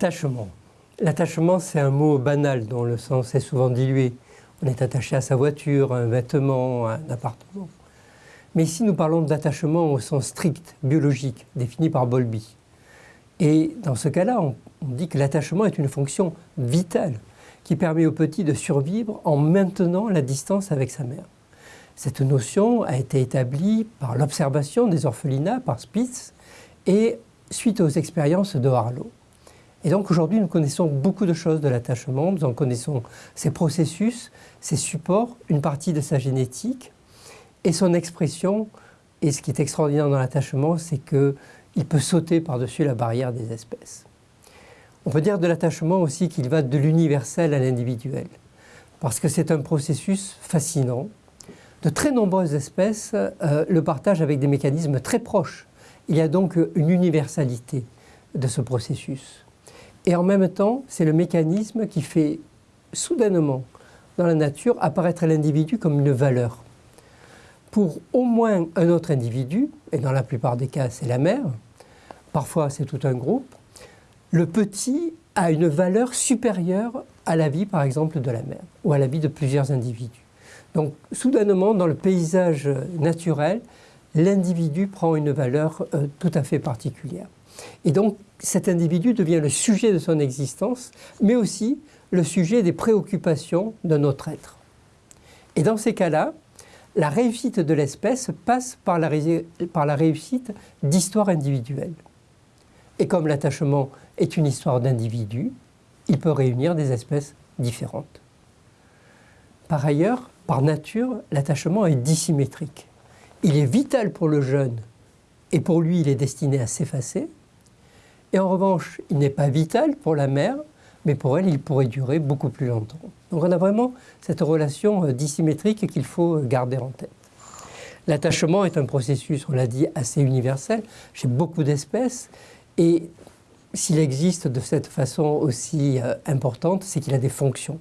Attachement. L'attachement, c'est un mot banal dont le sens est souvent dilué. On est attaché à sa voiture, à un vêtement, à un appartement. Mais ici, nous parlons d'attachement au sens strict, biologique, défini par Bowlby. Et dans ce cas-là, on, dit que l'attachement est une fonction vitale qui permet au petit de survivre en maintenant la distance avec sa mère. Cette notion a été établie par l'observation des orphelinats, par Spitz, et suite aux expériences de Harlow. Et donc aujourd'hui, nous connaissons beaucoup de choses de l'attachement, nous en connaissons ses processus, ses supports, une partie de sa génétique et son expression. Et ce qui est extraordinaire dans l'attachement, c'est qu'il peut sauter par-dessus la barrière des espèces. On peut dire de l'attachement aussi qu'il va de l'universel à l'individuel, parce que c'est un processus fascinant. De très nombreuses espèces euh, le partagent avec des mécanismes très proches. Il y a donc une universalité de ce processus. Et en même temps, c'est le mécanisme qui fait soudainement dans la nature apparaître l'individu comme une valeur. Pour au moins un autre individu, et dans la plupart des cas c'est la mère, parfois c'est tout un groupe, le petit a une valeur supérieure à la vie par exemple de la mère ou à la vie de plusieurs individus. Donc soudainement dans le paysage naturel, l'individu prend une valeur euh, tout à fait particulière. Et donc cet individu devient le sujet de son existence, mais aussi le sujet des préoccupations de notre être. Et dans ces cas-là, la réussite de l'espèce passe par la, réussite d'histoires individuelles. Et comme l'attachement est une histoire d'individus, il peut réunir des espèces différentes. Par ailleurs, par nature, l'attachement est dissymétrique. Il est vital pour le jeune et pour lui, il est destiné à s'effacer, et en revanche, il n'est pas vital pour la mère, mais pour elle, il pourrait durer beaucoup plus longtemps. Donc on a vraiment cette relation euh, dissymétrique qu'il faut euh, garder en tête. L'attachement est un processus, on l'a dit, assez universel chez beaucoup d'espèces. Et s'il existe de cette façon aussi euh, importante, c'est qu'il a des fonctions.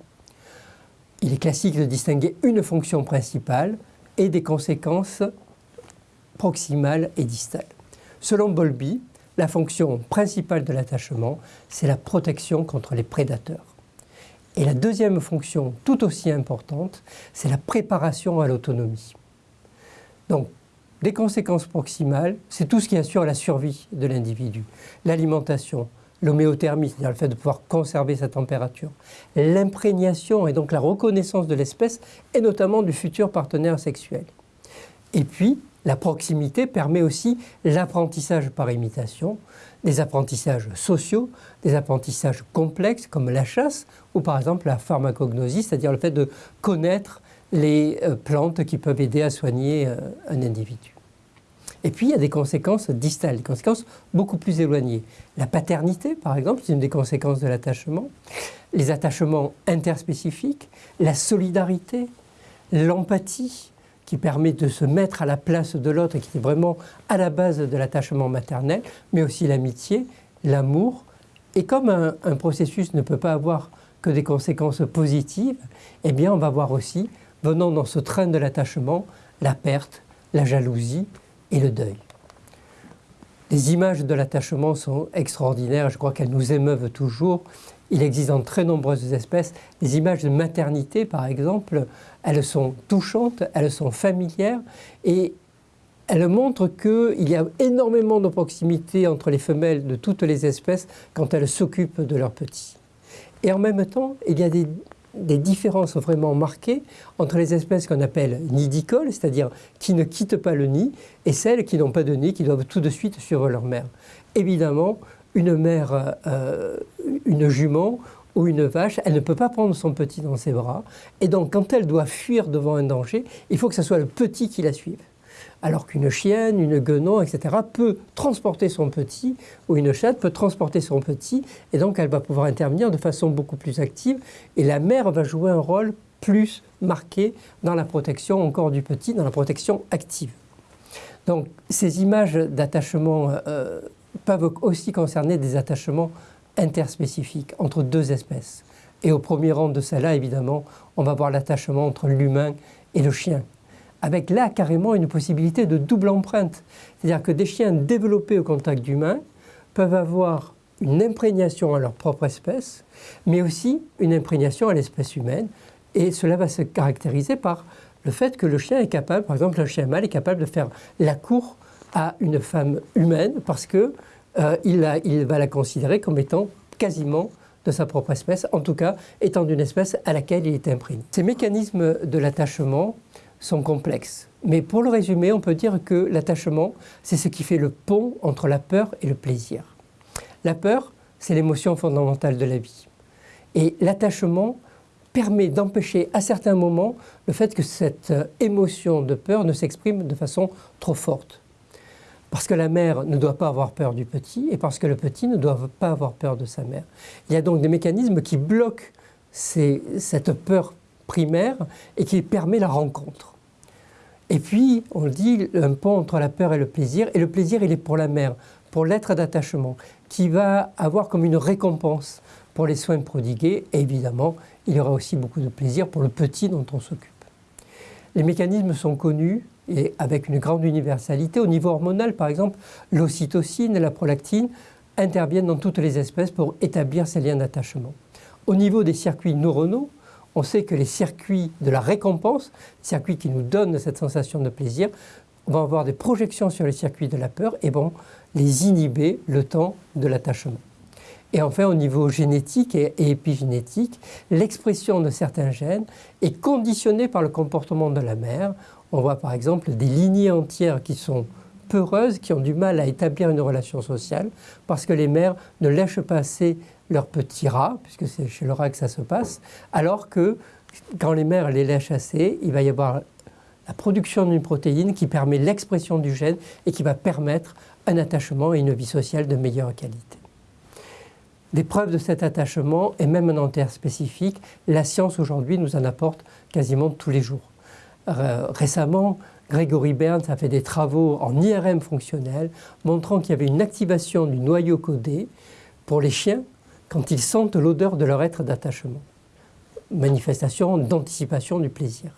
Il est classique de distinguer une fonction principale et des conséquences proximales et distales. Selon Bowlby, la fonction principale de l'attachement, c'est la protection contre les prédateurs. Et la deuxième fonction, tout aussi importante, c'est la préparation à l'autonomie. Donc, des conséquences proximales, c'est tout ce qui assure la survie de l'individu. L'alimentation, l'homéothermie, c'est-à-dire le fait de pouvoir conserver sa température, l'imprégnation et donc la reconnaissance de l'espèce, et notamment du futur partenaire sexuel. Et puis, la proximité permet aussi l'apprentissage par imitation, des apprentissages sociaux, des apprentissages complexes comme la chasse ou par exemple la pharmacognosie, c'est-à-dire le fait de connaître les euh, plantes qui peuvent aider à soigner euh, un individu. Et puis il y a des conséquences distales, des conséquences beaucoup plus éloignées. La paternité, par exemple, c'est une des conséquences de l'attachement. Les attachements interspécifiques, la solidarité, l'empathie, qui permet de se mettre à la place de l'autre et qui est vraiment à la base de l'attachement maternel, mais aussi l'amitié, l'amour. Et comme un, processus ne peut pas avoir que des conséquences positives, eh bien on va voir aussi, venant dans ce train de l'attachement, la perte, la jalousie et le deuil. Les images de l'attachement sont extraordinaires, je crois qu'elles nous émeuvent toujours il existe dans très nombreuses espèces des images de maternité, par exemple. Elles sont touchantes, elles sont familières et elles montrent qu'il y a énormément de proximité entre les femelles de toutes les espèces quand elles s'occupent de leurs petits. Et en même temps, il y a des, des différences vraiment marquées entre les espèces qu'on appelle nidicoles, c'est-à-dire qui ne quittent pas le nid, et celles qui n'ont pas de nid, qui doivent tout de suite suivre leur mère. Évidemment, une mère, euh, une jument ou une vache, elle ne peut pas prendre son petit dans ses bras. Et donc, quand elle doit fuir devant un danger, il faut que ce soit le petit qui la suive. Alors qu'une chienne, une guenon, etc., peut transporter son petit, ou une chatte peut transporter son petit, et donc elle va pouvoir intervenir de façon beaucoup plus active, et la mère va jouer un rôle plus marqué dans la protection encore du petit, dans la protection active. Donc ces images d'attachement euh, peuvent aussi concerner des attachements interspécifiques entre deux espèces. Et au premier rang de cela, évidemment, on va voir l'attachement entre l'humain et le chien. Avec là carrément une possibilité de double empreinte. C'est-à-dire que des chiens développés au contact d'humains peuvent avoir une imprégnation à leur propre espèce, mais aussi une imprégnation à l'espèce humaine. Et cela va se caractériser par le fait que le chien est capable, par exemple un chien mâle est capable de faire la cour à une femme humaine parce qu'il euh, il va la considérer comme étant quasiment de sa propre espèce, en tout cas étant d'une espèce à laquelle il est imprégné. Ces mécanismes de l'attachement sont complexes. Mais pour le résumer, on peut dire que l'attachement, c'est ce qui fait le pont entre la peur et le plaisir. La peur, c'est l'émotion fondamentale de la vie. Et l'attachement permet d'empêcher à certains moments le fait que cette euh, émotion de peur ne s'exprime de façon trop forte. Parce que la mère ne doit pas avoir peur du petit et parce que le petit ne doit pas avoir peur de sa mère. Il y a donc des mécanismes qui bloquent cette peur primaire et qui permet la rencontre. Et puis, on le dit, un pont entre la peur et le plaisir. Et le plaisir, il est pour la mère, pour l'être d'attachement, qui va avoir comme une récompense pour les soins prodigués. Et évidemment, il y aura aussi beaucoup de plaisir pour le petit dont on s'occupe. Les mécanismes sont connus et avec une grande universalité. Au niveau hormonal, par exemple, l'ocytocine et la prolactine interviennent dans toutes les espèces pour établir ces liens d'attachement. Au niveau des circuits neuronaux, on sait que les circuits de la récompense, circuits qui nous donnent cette sensation de plaisir, vont avoir des projections sur les circuits de la peur et vont les inhiber le temps de l'attachement. Et enfin, au niveau génétique et épigénétique, l'expression de certains gènes est conditionnée par le comportement de la mère. On voit par exemple des lignées entières qui sont peureuses, qui ont du mal à établir une relation sociale, parce que les mères ne lèchent pas assez leurs petits rats, puisque c'est chez le rat que ça se passe, alors que quand les mères les lèchent assez, il va y avoir la production d'une protéine qui permet l'expression du gène et qui va permettre un attachement et une vie sociale de meilleure qualité. Des preuves de cet attachement et même un enterre spécifique, la science aujourd'hui nous en apporte quasiment tous les jours. Euh, récemment, Gregory Burns a fait des travaux en IRM fonctionnel montrant qu'il y avait une activation du noyau codé pour les chiens quand ils sentent l'odeur de leur être d'attachement. Manifestation d'anticipation du plaisir.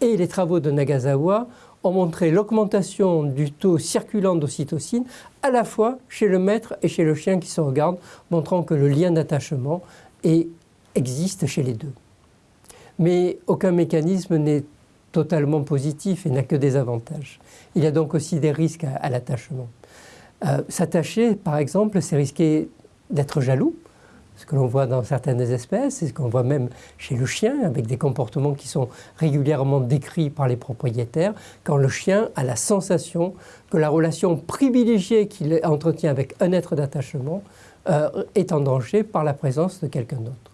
Et les travaux de Nagasawa ont montré l'augmentation du taux circulant d'ocytocine à la fois chez le maître et chez le chien qui se regarde, montrant que le lien d'attachement existe chez les deux. Mais aucun mécanisme n'est totalement positif et n'a que des avantages. Il y a donc aussi des risques à, l'attachement. Euh, s'attacher, par exemple, c'est risquer d'être jaloux, ce que l'on voit dans certaines espèces, et ce qu'on voit même chez le chien, avec des comportements qui sont régulièrement décrits par les propriétaires, quand le chien a la sensation que la relation privilégiée qu'il entretient avec un être d'attachement euh, est en danger par la présence de quelqu'un d'autre.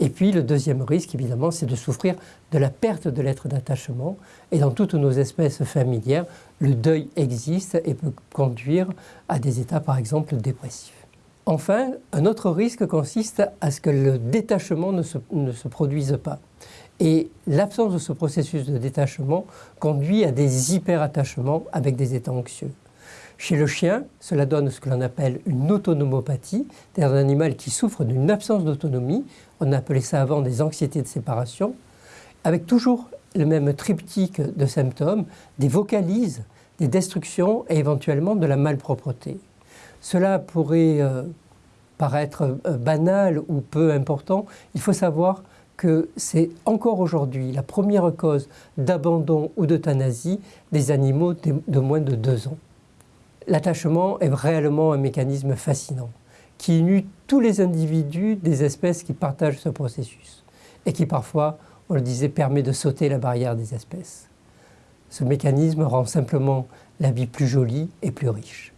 Et puis le deuxième risque, évidemment, c'est de souffrir de la perte de l'être d'attachement. Et dans toutes nos espèces familières, le deuil existe et peut conduire à des états, par exemple, dépressifs. Enfin, un autre risque consiste à ce que le détachement ne se, produise pas. Et l'absence de ce processus de détachement conduit à des hyperattachements avec des états anxieux. Chez le chien, cela donne ce que l'on appelle une autonomopathie, c'est-à-dire un animal qui souffre d'une absence d'autonomie, on appelait ça avant des anxiétés de séparation, avec toujours le même triptyque de symptômes, des vocalises, des destructions et éventuellement de la malpropreté. Cela pourrait euh, paraître euh, banal ou peu important. Il faut savoir que c'est encore aujourd'hui la première cause d'abandon ou d'euthanasie des animaux de moins de deux ans. L'attachement est réellement un mécanisme fascinant qui unit tous les individus des espèces qui partagent ce processus et qui parfois, on le disait, permet de sauter la barrière des espèces. Ce mécanisme rend simplement la vie plus jolie et plus riche.